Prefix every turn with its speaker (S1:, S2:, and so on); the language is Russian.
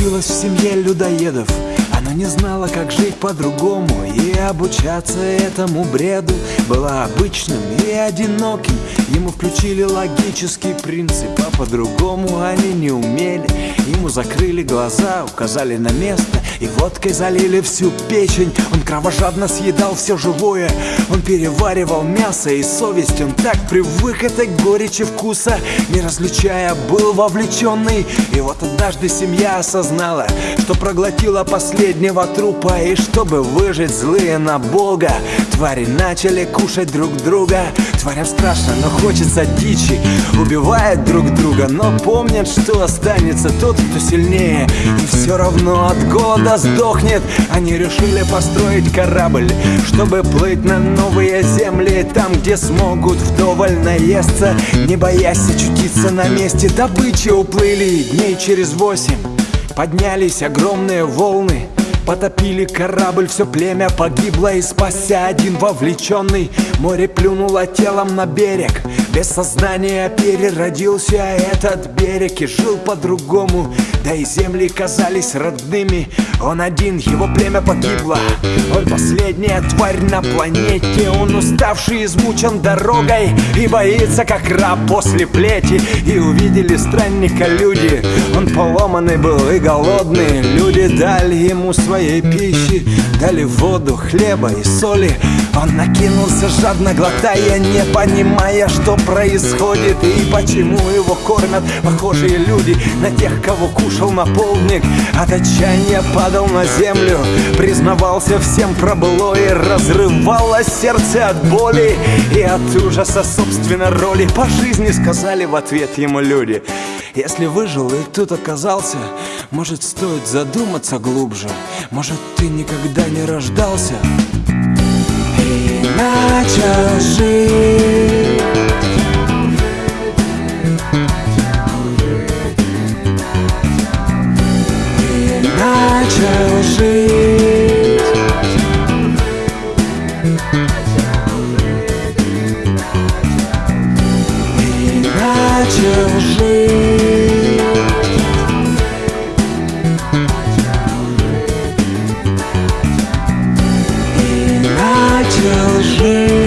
S1: родилась в семье людоедов. Она не знала, как жить по-другому И обучаться этому бреду. Была обычным и одиноким. Ему включили логический принцип А по-другому они не умели. Ему закрыли глаза, указали на место И водкой залили всю печень. Он кровожадно съедал все живое. Он переваривал мясо и совесть. Он так привык этой горечи вкуса Не различая, был вовлеченный И вот однажды семья осознала Что проглотила последнего трупа И чтобы выжить злые на Бога. Твари начали кушать друг друга. Тварям страшно, но хочется дичи. Убивают друг друга, но помнят, что останется тот, кто сильнее. И все равно от голода сдохнет. Они решили построить корабль Чтобы плыть на новые земли Там, где смогут вдоволь наесться Не боясь очутиться на месте. Добычи уплыли дней через восемь Поднялись огромные волны Потопили корабль, все племя погибло И спасся один вовлеченный Море плюнуло телом на берег. Без сознания переродился этот берег И жил по-другому. Да и земли казались родными. Он один, его племя погибло. Он последняя тварь на планете. Он уставший, измучен дорогой И боится, как раб после плети. И увидели странника люди. Он поломанный был и голодный. Люди дали ему своей пищи Дали воду, хлеба и соли. Он накинулся жадно глотая Не понимая, что происходит И почему его кормят похожие люди На тех, кого кушал наполник. От отчаяния падал на землю Признавался всем про былое Разрывалось сердце от боли И от ужаса собственной роли. По жизни сказали в ответ ему люди Если выжил и тут оказался Может стоит задуматься глубже. Может ты никогда не рождался. И начал жить И начал жить И начал жить 是